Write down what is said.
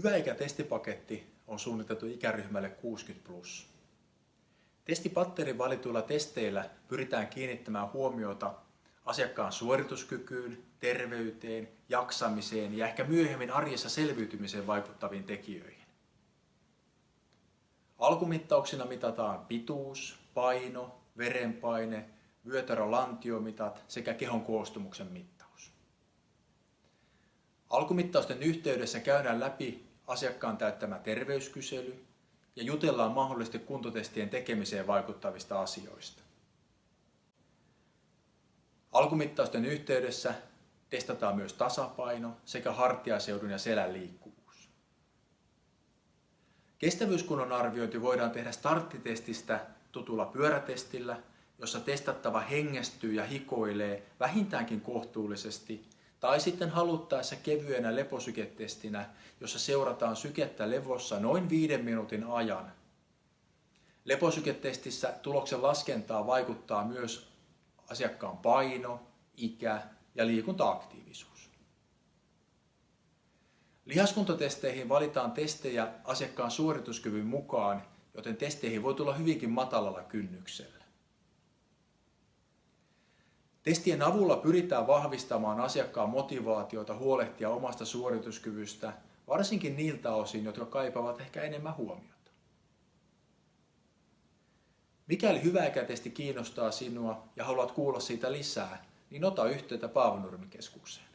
Hyväikä-testipaketti on suunniteltu ikäryhmälle 60+. Plus. Testipatterin valituilla testeillä pyritään kiinnittämään huomiota asiakkaan suorituskykyyn, terveyteen, jaksamiseen ja ehkä myöhemmin arjessa selviytymiseen vaikuttaviin tekijöihin. Alkumittauksina mitataan pituus, paino, verenpaine, vyötärölantiomitat sekä kehon koostumuksen mittaus. Alkumittausten yhteydessä käydään läpi asiakkaan täyttämä terveyskysely ja jutellaan mahdollisesti kuntotestien tekemiseen vaikuttavista asioista. Alkumittausten yhteydessä testataan myös tasapaino sekä hartiaseudun ja selän liikkuvuus. Kestävyyskunnon arviointi voidaan tehdä starttitestistä tutulla pyörätestillä, jossa testattava hengestyy ja hikoilee vähintäänkin kohtuullisesti, tai sitten haluttaessa kevyenä leposyketestinä, jossa seurataan sykettä levossa noin viiden minuutin ajan. Leposyketestissä tuloksen laskentaa vaikuttaa myös asiakkaan paino, ikä ja liikuntaaktiivisuus. Lihaskuntotesteihin valitaan testejä asiakkaan suorituskyvyn mukaan, joten testeihin voi tulla hyvinkin matalalla kynnyksellä. Testien avulla pyritään vahvistamaan asiakkaan motivaatiota huolehtia omasta suorituskyvystä, varsinkin niiltä osin, jotka kaipaavat ehkä enemmän huomiota. Mikäli hyväikätesti kiinnostaa sinua ja haluat kuulla siitä lisää, niin ota yhteyttä Paavonurmikeskukseen.